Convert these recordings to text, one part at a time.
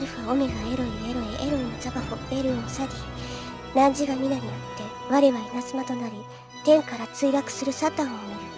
アルファオメガエロイエロイエロンザバフォベルオサディ。汝が皆によって我は稲妻となり天から墜落するサタンを見る。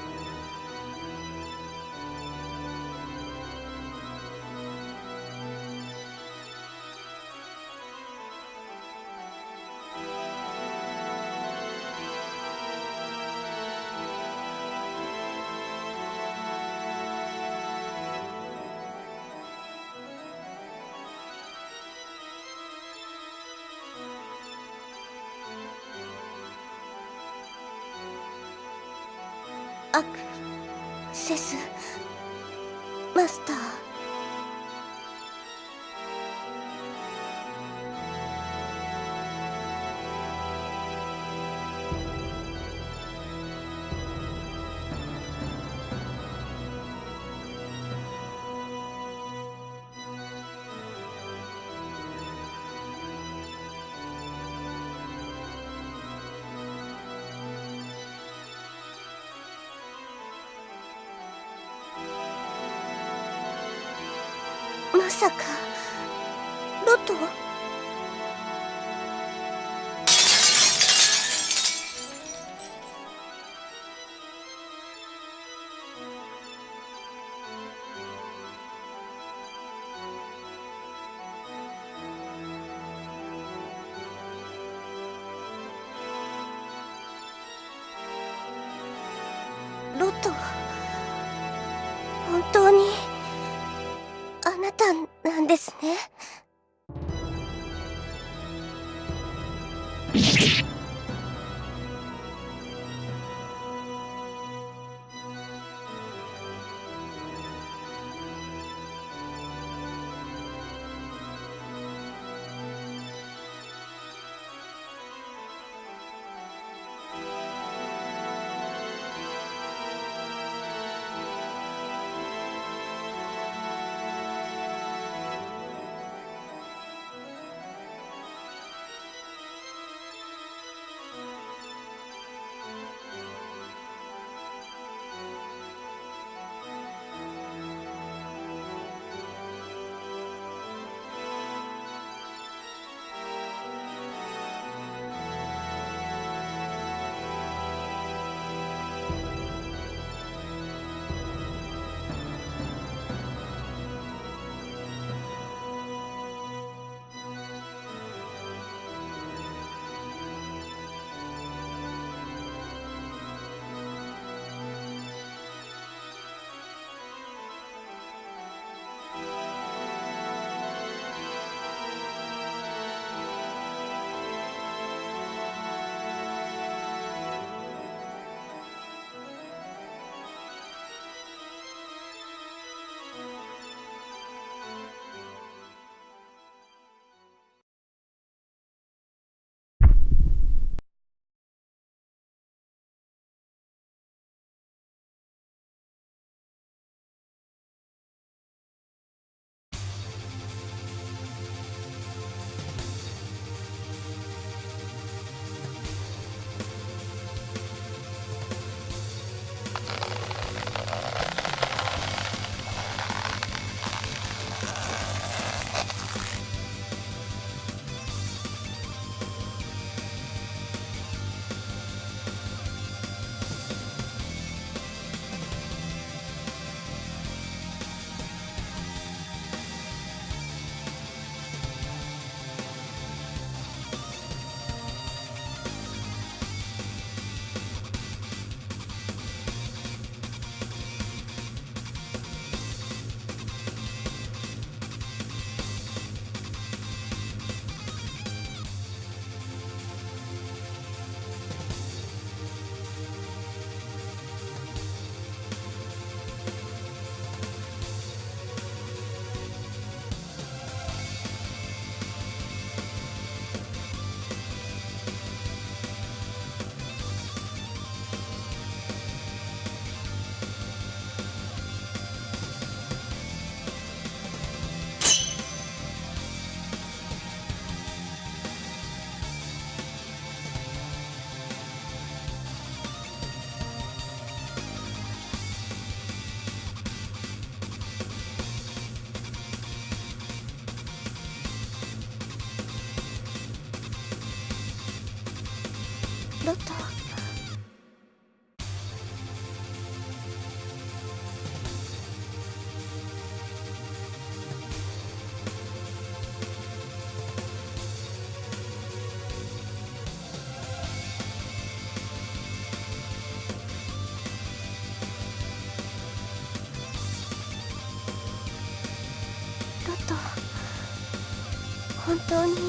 さか。なんですね。本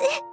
私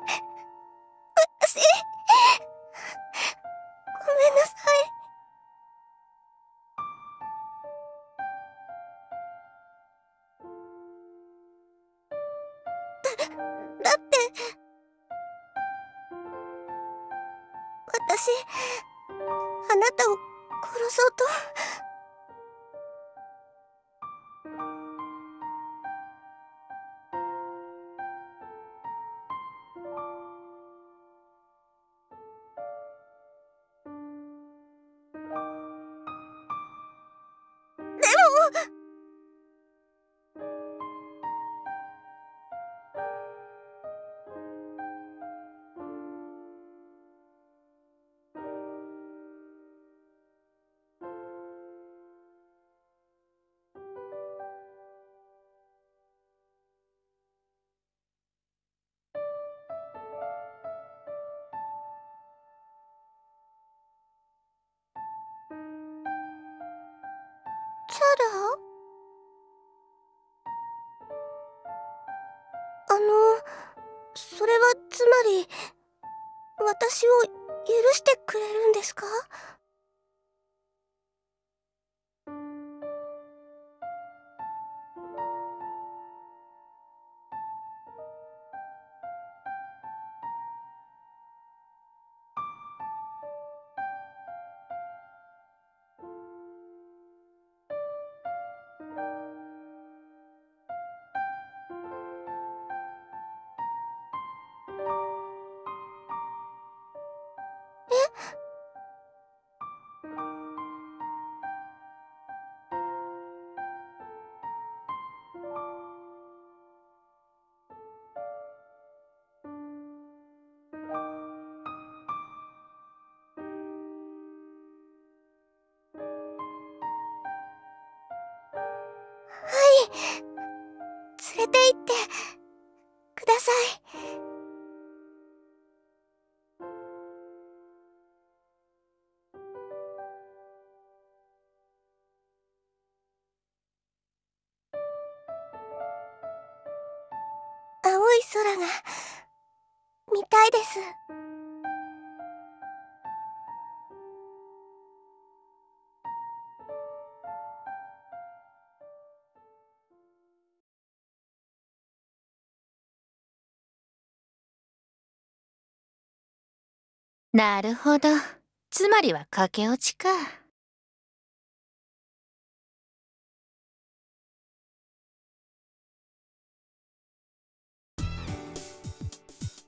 私を許してくれるんですか？なるほど。つまりは駆け落ちか。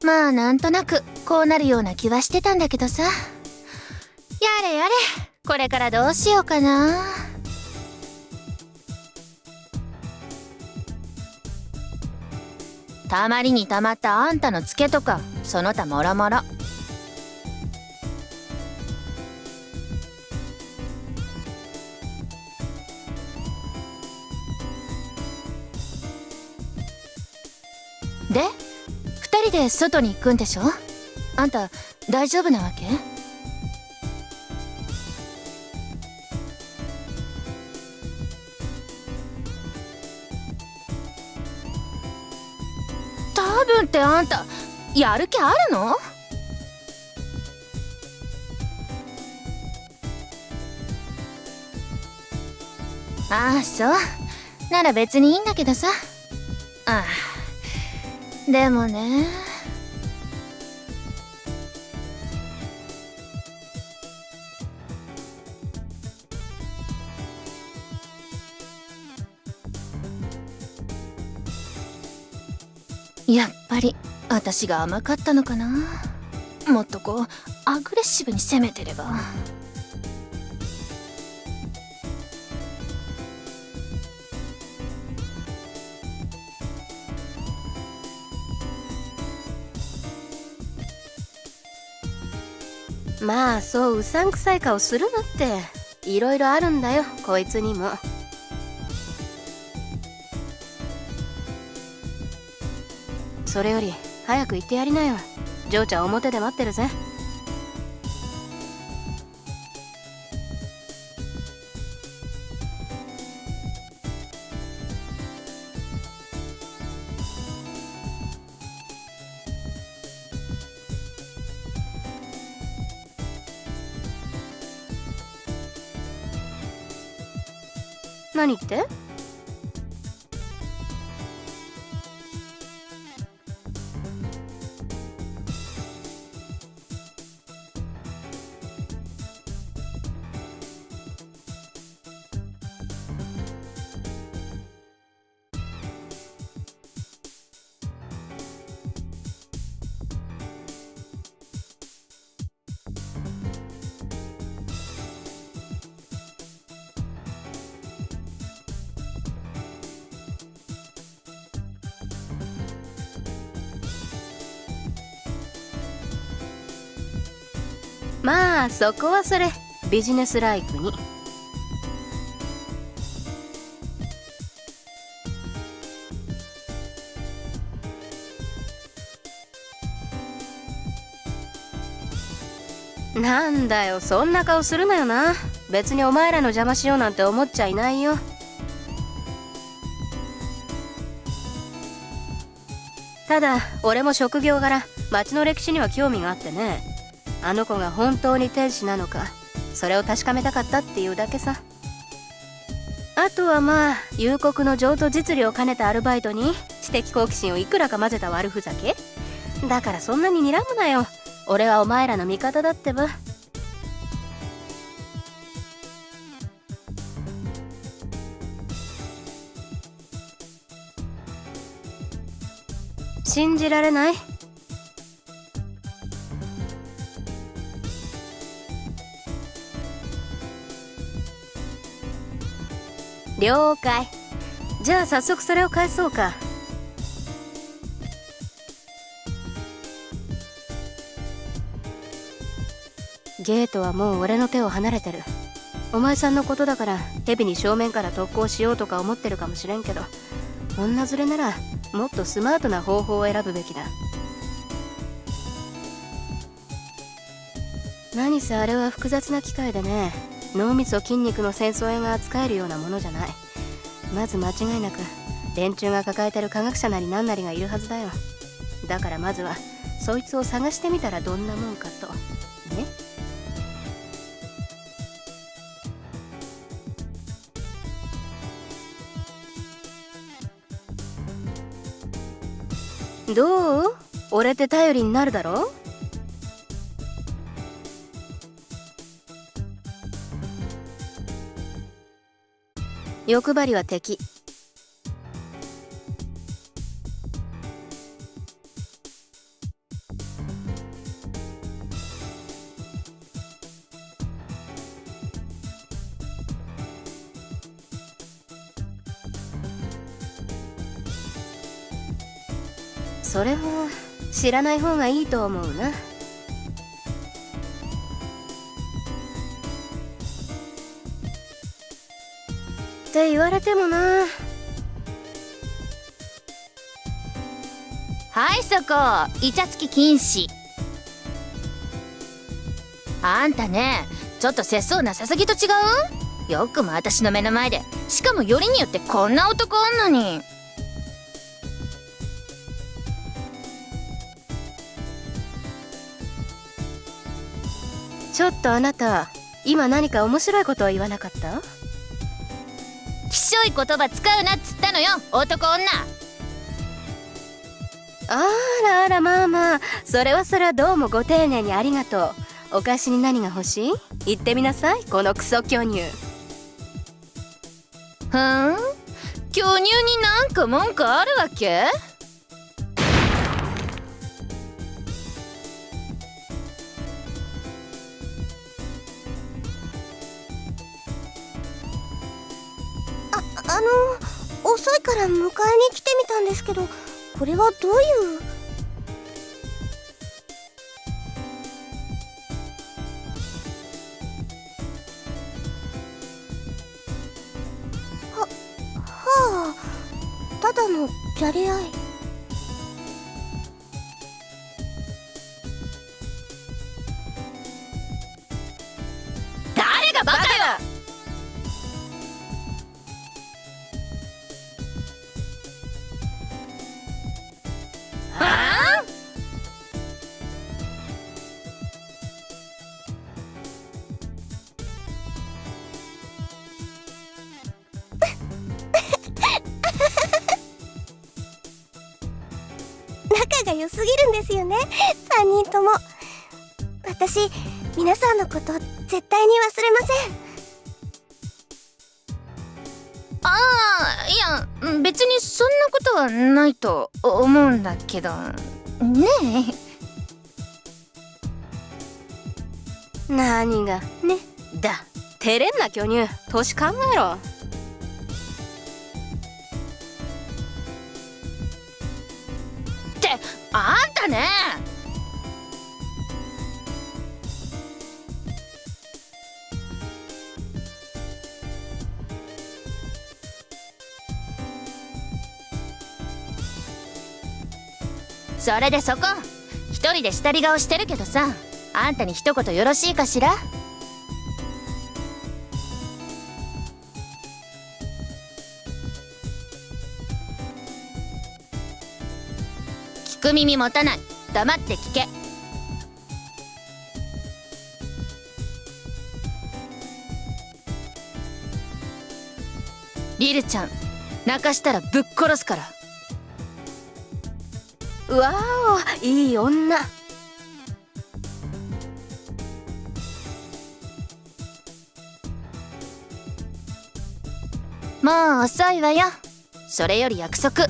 まあなんとなくこうなるような気はしてたんだけどさ。やれやれ、これからどうしようかな。たまりにたまったあんたのツケとか、その他もろもろ。で二人で外に行くんでしょ？あんた大丈夫なわけ？多分ってあんたやる気あるの？ああそう。なら別にいいんだけどさ。ああ。でもね。やっぱり私が甘かったのかな。もっとこうアグレッシブに攻めてれば。まあそううさんくさい顔するなっていろいろあるんだよこいつにも。それより早く行ってやりなよ。嬢ちゃん表で待ってるぜ。何って？まあそこはそれ。ビジネスライクに。なんだよ。そんな顔するなよな。別にお前らの邪魔しようなんて思っちゃいないよ。ただ俺も職業柄町の歴史には興味があってね。あの子が本当に天使なのかそれを確かめたかったっていうだけさ。あとはまあ夕刻の譲渡実利を兼ねたアルバイトに知的好奇心をいくらか混ぜた悪ふざけ。だからそんなに睨むなよ。俺はお前らの味方だってば。信じられない。了解。じゃあ早速それを返そうか。ゲートはもう俺の手を離れてる。お前さんのことだから蛇に正面から特攻しようとか思ってるかもしれんけど女連れならもっとスマートな方法を選ぶべきだ。何せあれは複雑な機械でね。脳みそ筋肉の戦争絵が扱えるようなものじゃない。まず間違いなく連中が抱えてる科学者なり何なりがいるはずだよ。だからまずはそいつを探してみたらどんなもんかと。ね？どう？俺って頼りになるだろ？欲張りは敵。それは知らない方がいいと思うな。って言われてもな。はいそこ。イチャつき禁止。あんたねちょっと節操なさすぎと違う？よくも私の目の前で。しかもよりによってこんな男おんのに。ちょっとあなた今何か面白いことを言わなかった？きしょい言葉使うなっつったのよ男女。あらあらまあまあ。それはそれはどうもご丁寧にありがとう。お菓子に何が欲しい？言ってみなさいこのクソ巨乳。ふん？巨乳になんか文句あるわけ？いから迎えに来てみたんですけどこれはどういう？ははあただのじゃれ合い。けど。ねえ。何が？ね。だ。照れんな巨乳。年考えろ。ってあんたねそれでそこ。一人で下り顔してるけどさ。あんたに一言よろしいかしら。聞く耳持たない。黙って聞け。リルちゃん泣かしたらぶっ殺すから。わおいい女。もう遅いわよ。それより約束。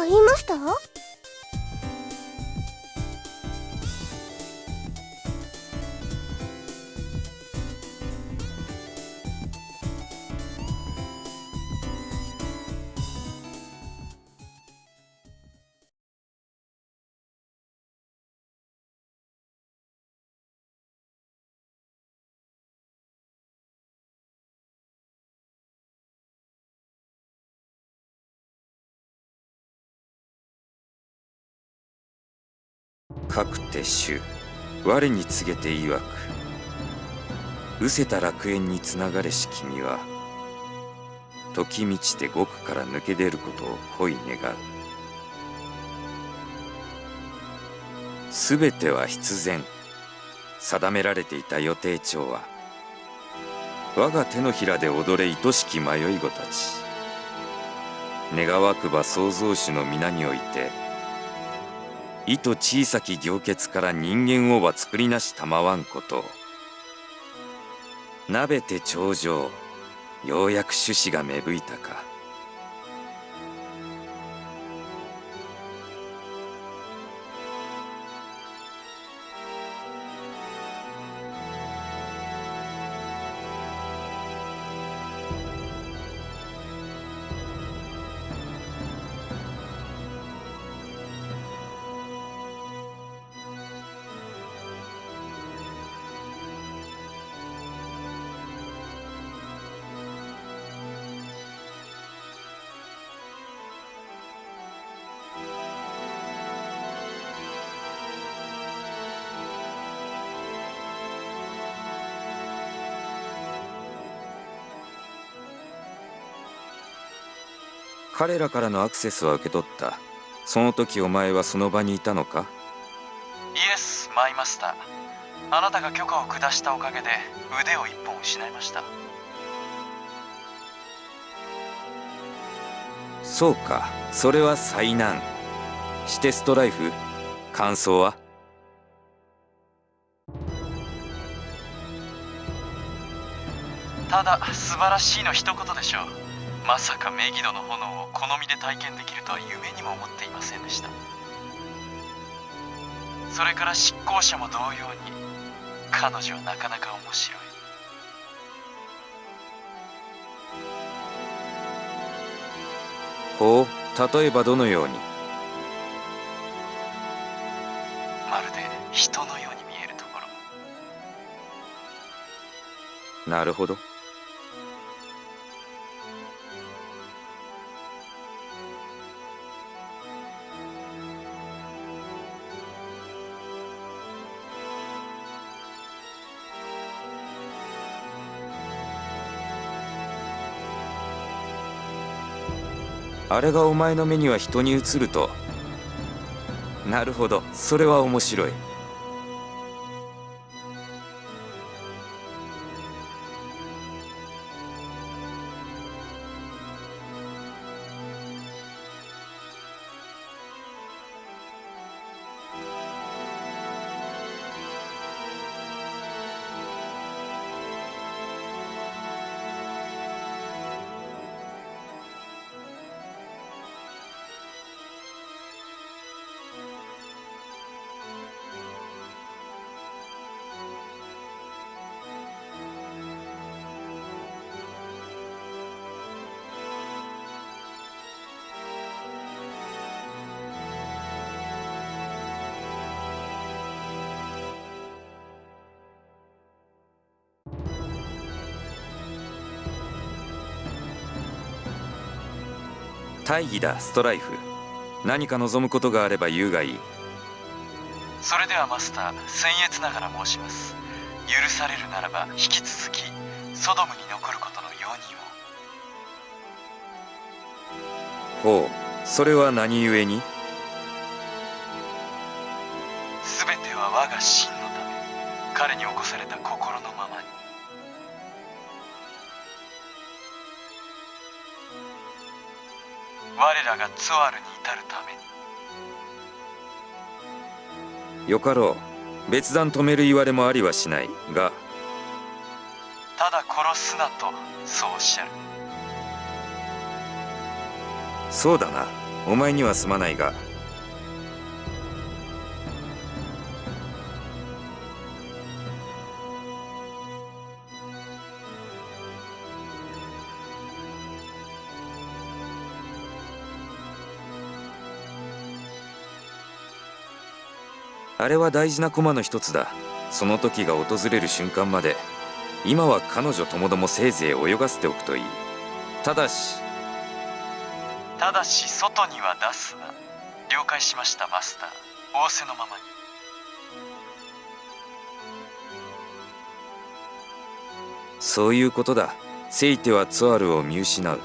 か言いました？かくて主我に告げて曰く失せた楽園につながれし君は時満ちて獄から抜け出ることを恋願。うすべては必然。定められていた予定帳は我が手のひらで踊れ愛しき迷い子たち。願わくば創造主の皆において意と小さき行血から人間をは作りなしたまわんこと。鍋て頂上ようやく種子が芽吹いたか。彼らからのアクセスは受け取った。その時お前はその場にいたのか？イエスマイマスターあなたが許可を下したおかげで腕を一本失いました。そうか。それは災難。してストライフ。感想は？ただ素晴らしいの一言でしょうまさかメギドの炎を好みで体験できるとは夢にも思っていませんでした。それから執行者も同様に彼女はなかなか面白い。ほう例えばどのように？まるで人のように見えるところ。なるほどあれがお前の目には人に映ると。なるほど。それは面白い。大義だストライフ。何か望むことがあれば言うがいい。それではマスター僭越ながら申します。許されるならば引き続きソドムに残ることの容認を。ほうそれは何故に？全ては我が真我らがツワルに至るために。よかろう。別段止める言われもありはしないが。ただ殺すなとそうおっしゃる。そうだな。お前にはすまないがあれは大事な駒の一つだ。その時が訪れる瞬間まで今は彼女ともどもせいぜい泳がせておくといい。ただしただし外には出すな。了解しましたマスター。仰せのままに。そういうことだ。せいてはツアルを見失う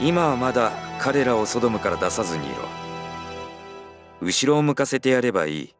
今はまだ彼らをソドムから出さずにいろ。後ろを向かせてやればいい。